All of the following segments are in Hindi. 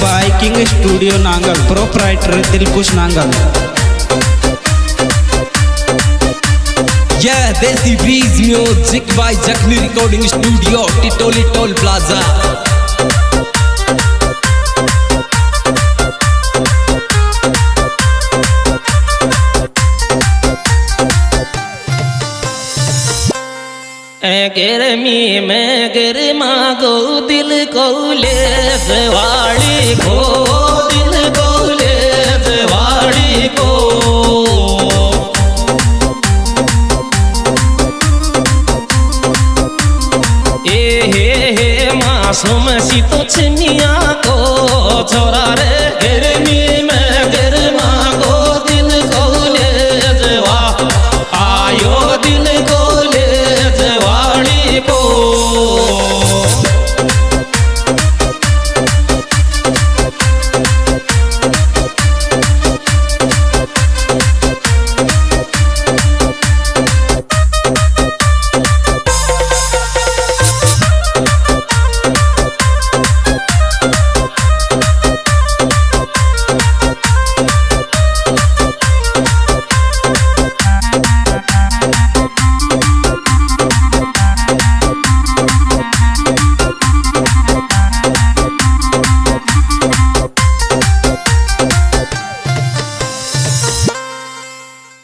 by King Studio Nangal, proprietor Dilkush Nangal. Yeah, Desi Breeze Music by Jakhni Recording Studio, Titoli Toll Plaza. गर्मी में गर्मा गो दिल को ले जवाड़ी को दिल को ले जवाड़ी को ए हे हे मासूम सी तो छिमिया को छोरा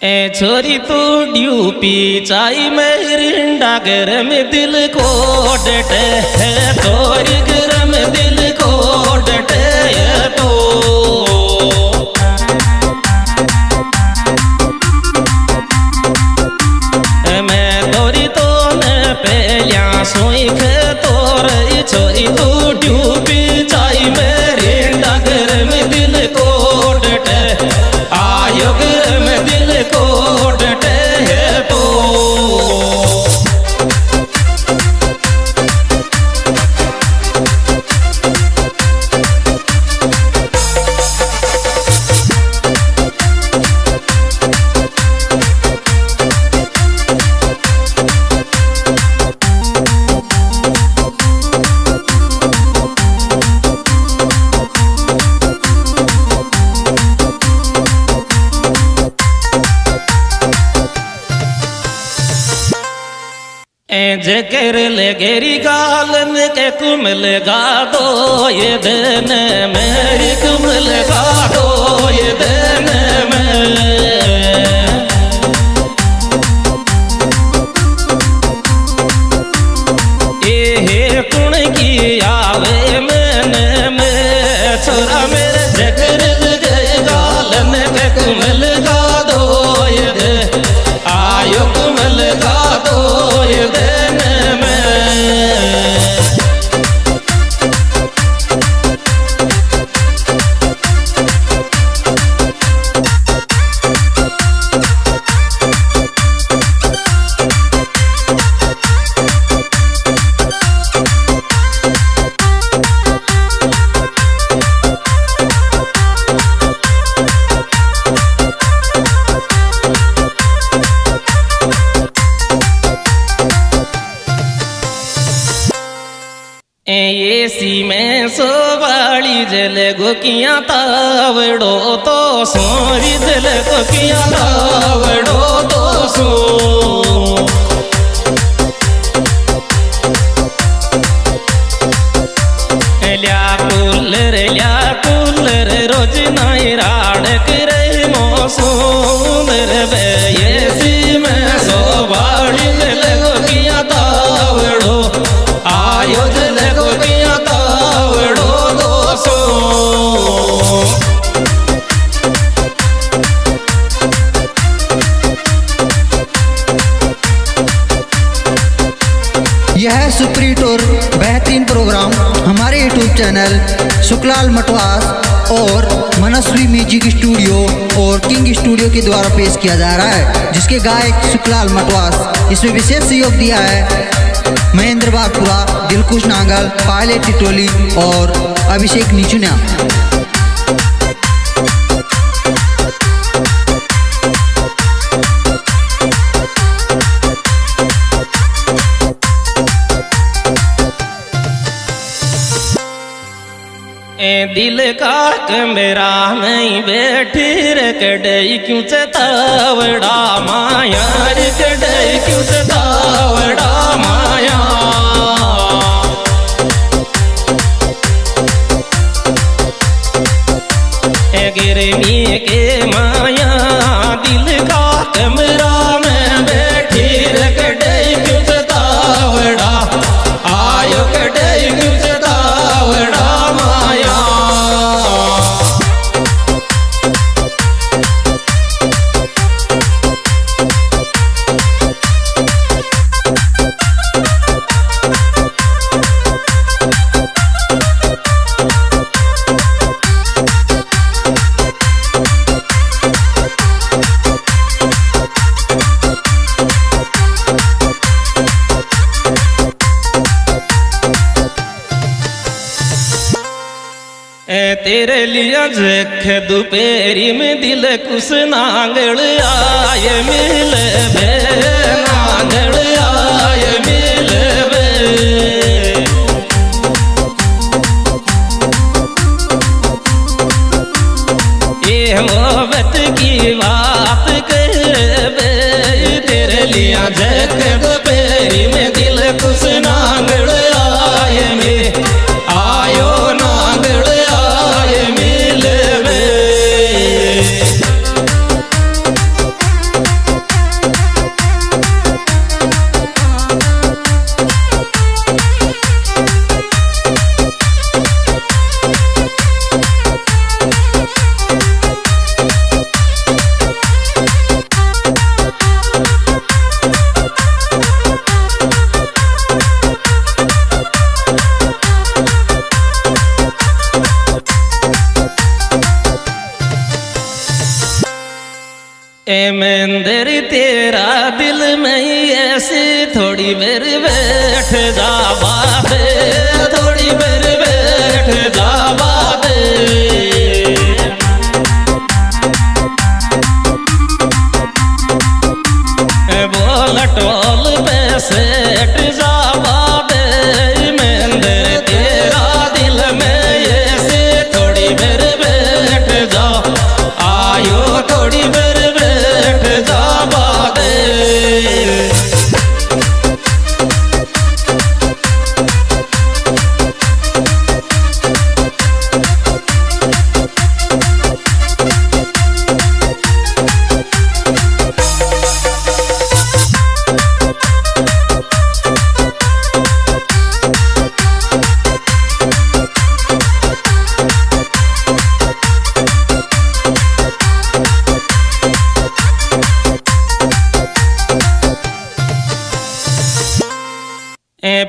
ए छोरी तू ड्यूपी चाई मेरिंडा गरम दिल को डटे है, तोरी गरम दिल को डटे तो। मैं तोरी तो न पहलिया सोई खे तोर छोरी तू ले गेरी गालन के कुमल गा दो ये दिन मेरी कुमल गा एसी में सोवाली जल गोकिया तावड़ो तो सोरी जल गोकिया तावड़ो तो सो। रोज नाई राड़क रे मौसम रे है सुप्रीट और बेहतरीन प्रोग्राम, हमारे यूट्यूब चैनल, सुखलाल मटवास और मनस्वी म्यूज़िक स्टूडियो और किंग स्टूडियो के द्वारा पेश किया जा रहा है, जिसके गायक सुखलाल मटवास। इसमें विशेष सहयोग दिया है महेंद्र बागपुरा दिलकुश नांगल, पायलट टिटोली और अभिषेक निचुनिया। ए दिल का कमरा नहीं, बैठी रे कड़ई क्यों चतावड़ा माया? रे कड़ई क्यों चतावड़ा माया? ए गिरमी के माया, दिल का कमरा तेरे लिया जख दोपहरी में दिल कुछ नांगल आय मिल नांगल आय मिल ये मोहब्बत की बात कर तेरे लिया जख दोपहरी थोड़ी मेरी बैठ जा बात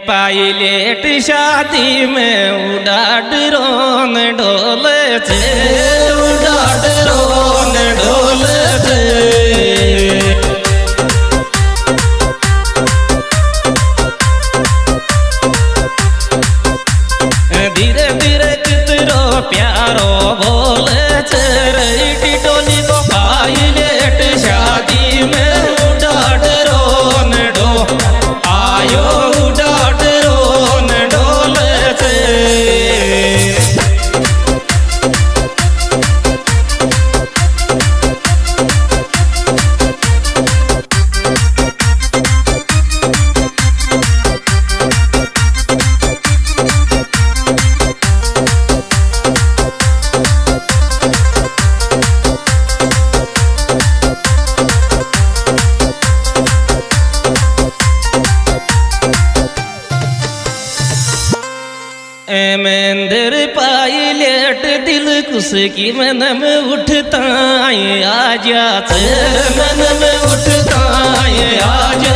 पायलेट शादी में उड़ा ड्रोन डोले थे उड़ा ड्रोन डोले थे धीरे धीरे कितरो प्यारो बोले छे रे टोली को पायलेट दिल कुछ की मन में उठता है आ जा मन में उठता है आ जाते